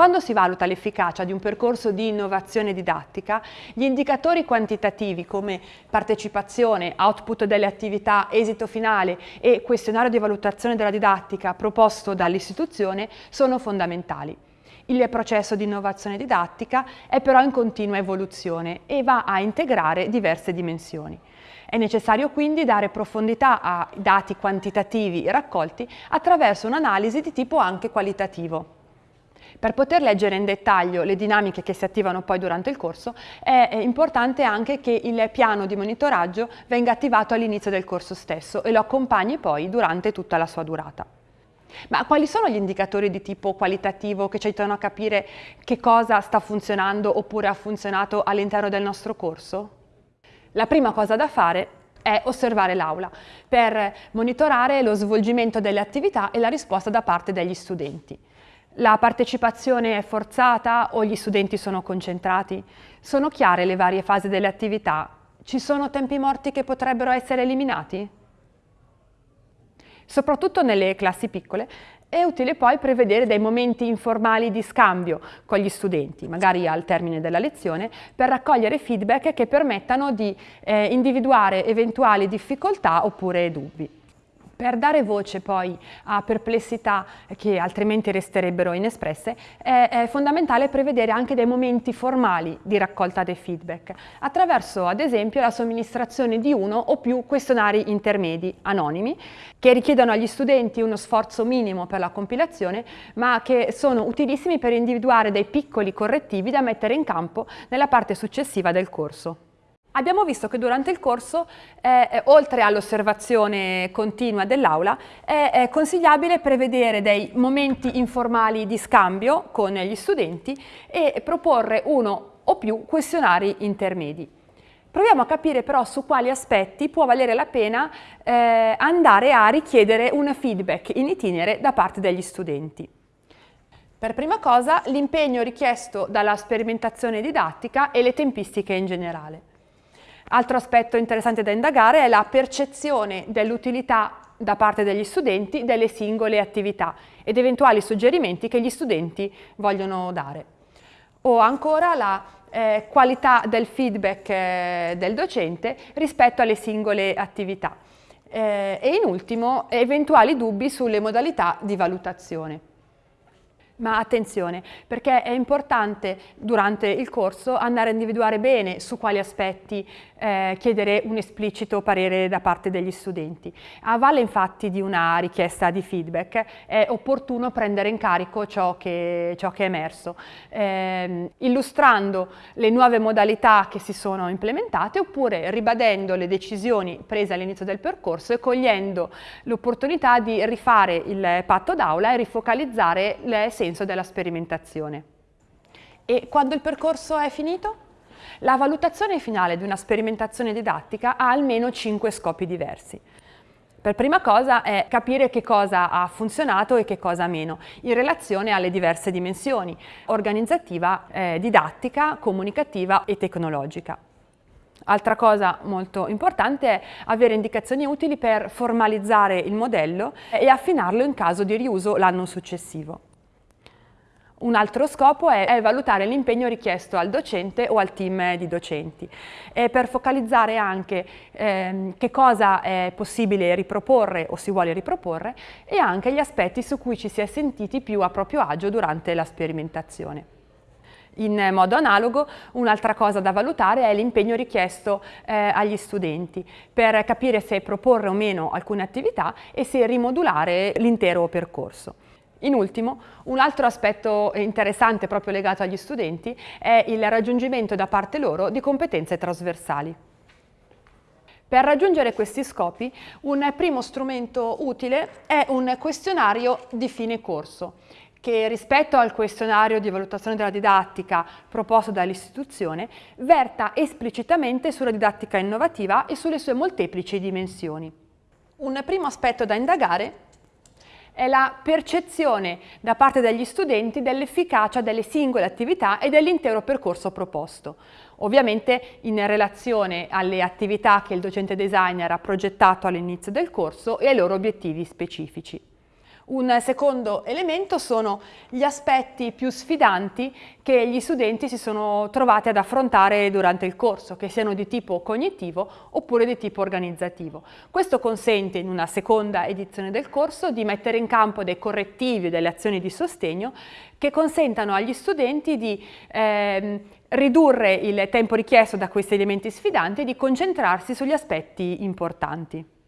Quando si valuta l'efficacia di un percorso di innovazione didattica, gli indicatori quantitativi come partecipazione, output delle attività, esito finale e questionario di valutazione della didattica proposto dall'istituzione sono fondamentali. Il processo di innovazione didattica è però in continua evoluzione e va a integrare diverse dimensioni. È necessario quindi dare profondità ai dati quantitativi raccolti attraverso un'analisi di tipo anche qualitativo. Per poter leggere in dettaglio le dinamiche che si attivano poi durante il corso è importante anche che il piano di monitoraggio venga attivato all'inizio del corso stesso e lo accompagni poi durante tutta la sua durata. Ma quali sono gli indicatori di tipo qualitativo che ci aiutano a capire che cosa sta funzionando oppure ha funzionato all'interno del nostro corso? La prima cosa da fare è osservare l'aula per monitorare lo svolgimento delle attività e la risposta da parte degli studenti. La partecipazione è forzata o gli studenti sono concentrati? Sono chiare le varie fasi delle attività? Ci sono tempi morti che potrebbero essere eliminati? Soprattutto nelle classi piccole è utile poi prevedere dei momenti informali di scambio con gli studenti, magari al termine della lezione, per raccogliere feedback che permettano di eh, individuare eventuali difficoltà oppure dubbi. Per dare voce poi a perplessità che altrimenti resterebbero inespresse, è, è, fondamentale prevedere anche dei momenti formali di raccolta dei feedback, attraverso ad esempio la somministrazione di uno o più questionari intermedi anonimi, che richiedono agli studenti uno sforzo minimo per la compilazione, ma che sono utilissimi per individuare dei piccoli correttivi da mettere in campo nella parte successiva del corso. Abbiamo visto che durante il corso, eh, oltre all'osservazione continua dell'aula, è, è, consigliabile prevedere dei momenti informali di scambio con gli studenti e proporre uno o più questionari intermedi. Proviamo a capire però su quali aspetti può valere la pena eh, andare a richiedere un feedback in itinere da parte degli studenti. Per prima cosa l'impegno richiesto dalla sperimentazione didattica e le tempistiche in generale. Altro aspetto interessante da indagare è la percezione dell'utilità da parte degli studenti delle singole attività ed eventuali suggerimenti che gli studenti vogliono dare. O ancora la eh, qualità del feedback eh, del docente rispetto alle singole attività. Eh, e in ultimo eventuali dubbi sulle modalità di valutazione. Ma attenzione, perché è importante durante il corso andare a individuare bene su quali aspetti eh, chiedere un esplicito parere da parte degli studenti. A valle infatti di una richiesta di feedback è opportuno prendere in carico ciò che, ciò che è emerso, eh, illustrando le nuove modalità che si sono implementate oppure ribadendo le decisioni prese all'inizio del percorso e cogliendo l'opportunità di rifare il patto d'aula e rifocalizzare l'essenza senso della sperimentazione. E quando il percorso è finito? La valutazione finale di una sperimentazione didattica ha almeno cinque scopi diversi. Per prima cosa è capire che cosa ha funzionato e che cosa meno, in relazione alle diverse dimensioni, organizzativa, eh, didattica, comunicativa e tecnologica. Altra cosa molto importante è avere indicazioni utili per formalizzare il modello e affinarlo in caso di riuso l'anno successivo. Un altro scopo è, è valutare l'impegno richiesto al docente o al team di docenti e per focalizzare anche ehm, che cosa è possibile riproporre o si vuole riproporre e anche gli aspetti su cui ci si è sentiti più a proprio agio durante la sperimentazione. In modo analogo un'altra cosa da valutare è l'impegno richiesto eh, agli studenti per capire se proporre o meno alcune attività e se rimodulare l'intero percorso. In ultimo, un altro aspetto interessante proprio legato agli studenti è il raggiungimento da parte loro di competenze trasversali. Per raggiungere questi scopi, un primo strumento utile è un questionario di fine corso, che rispetto al questionario di valutazione della didattica proposto dall'istituzione, verta esplicitamente sulla didattica innovativa e sulle sue molteplici dimensioni. Un primo aspetto da indagare è la percezione da parte degli studenti dell'efficacia delle singole attività e dell'intero percorso proposto, ovviamente in relazione alle attività che il docente designer ha progettato all'inizio del corso e ai loro obiettivi specifici. Un secondo elemento sono gli aspetti più sfidanti che gli studenti si sono trovati ad affrontare durante il corso, che siano di tipo cognitivo oppure di tipo organizzativo. Questo consente in una seconda edizione del corso di mettere in campo dei correttivi e delle azioni di sostegno che consentano agli studenti di eh, ridurre il tempo richiesto da questi elementi sfidanti e di concentrarsi sugli aspetti importanti.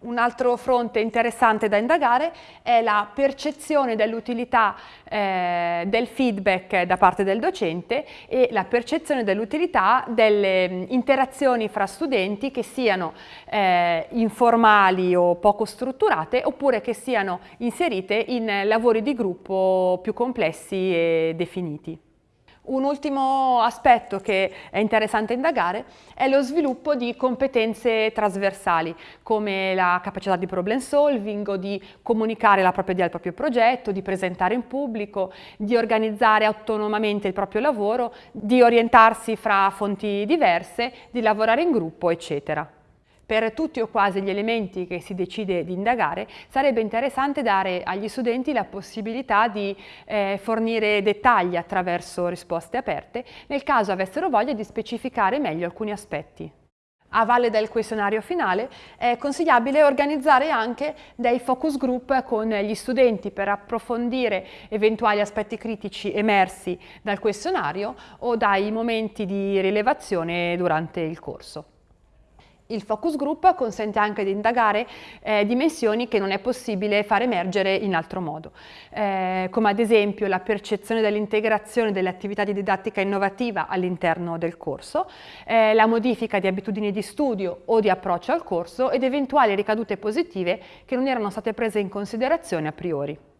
Un altro fronte interessante da indagare è la percezione dell'utilità eh, del feedback da parte del docente e la percezione dell'utilità delle interazioni fra studenti che siano eh, informali o poco strutturate oppure che siano inserite in lavori di gruppo più complessi e definiti. Un ultimo aspetto che è interessante indagare è lo sviluppo di competenze trasversali come la capacità di problem solving o di comunicare la propria idea al proprio progetto, di presentare in pubblico, di organizzare autonomamente il proprio lavoro, di orientarsi fra fonti diverse, di lavorare in gruppo, eccetera. Per tutti o quasi gli elementi che si decide di indagare sarebbe interessante dare agli studenti la possibilità di eh, fornire dettagli attraverso risposte aperte nel caso avessero voglia di specificare meglio alcuni aspetti. A valle del questionario finale è consigliabile organizzare anche dei focus group con gli studenti per approfondire eventuali aspetti critici emersi dal questionario o dai momenti di rilevazione durante il corso. Il focus group consente anche di indagare eh, dimensioni che non è possibile far emergere in altro modo, eh, come ad esempio la percezione dell'integrazione delle attività di didattica innovativa all'interno del corso, eh, la modifica di abitudini di studio o di approccio al corso ed eventuali ricadute positive che non erano state prese in considerazione a priori.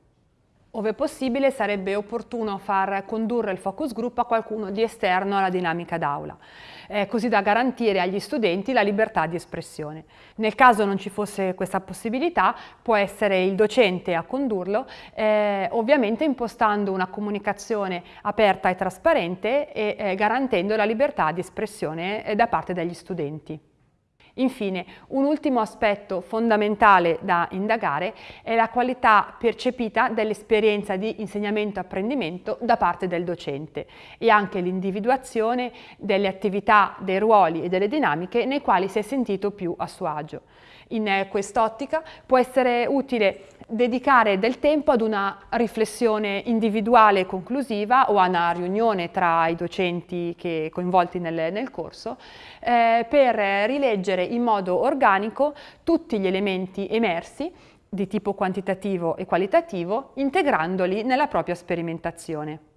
Ove possibile sarebbe opportuno far condurre il focus group a qualcuno di esterno alla dinamica d'aula, eh, così da garantire agli studenti la libertà di espressione. Nel caso non ci fosse questa possibilità può essere il docente a condurlo, eh, ovviamente impostando una comunicazione aperta e trasparente e eh, garantendo la libertà di espressione eh, da parte degli studenti. Infine, un ultimo aspetto fondamentale da indagare è la qualità percepita dell'esperienza di insegnamento-apprendimento da parte del docente e anche l'individuazione delle attività, dei ruoli e delle dinamiche nei quali si è sentito più a suo agio. In quest'ottica può essere utile dedicare del tempo ad una riflessione individuale e conclusiva o a una riunione tra i docenti che, coinvolti nel, nel corso eh, per rileggere in modo organico tutti gli elementi emersi di tipo quantitativo e qualitativo integrandoli nella propria sperimentazione.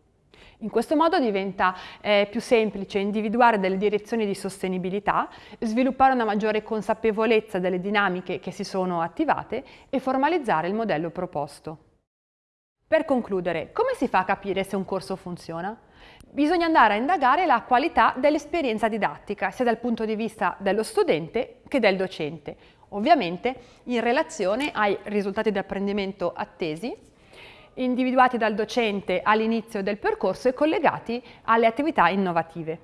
In questo modo diventa eh, più semplice individuare delle direzioni di sostenibilità, sviluppare una maggiore consapevolezza delle dinamiche che si sono attivate e formalizzare il modello proposto. Per concludere, come si fa a capire se un corso funziona? Bisogna andare a indagare la qualità dell'esperienza didattica, sia dal punto di vista dello studente che del docente, ovviamente in relazione ai risultati di apprendimento attesi individuati dal docente all'inizio del percorso e collegati alle attività innovative.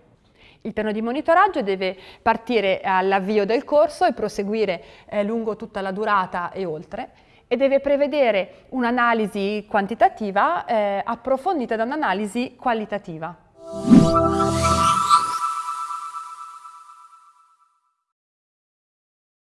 Il piano di monitoraggio deve partire all'avvio del corso e proseguire eh, lungo tutta la durata e oltre e deve prevedere un'analisi quantitativa eh, approfondita da un'analisi qualitativa.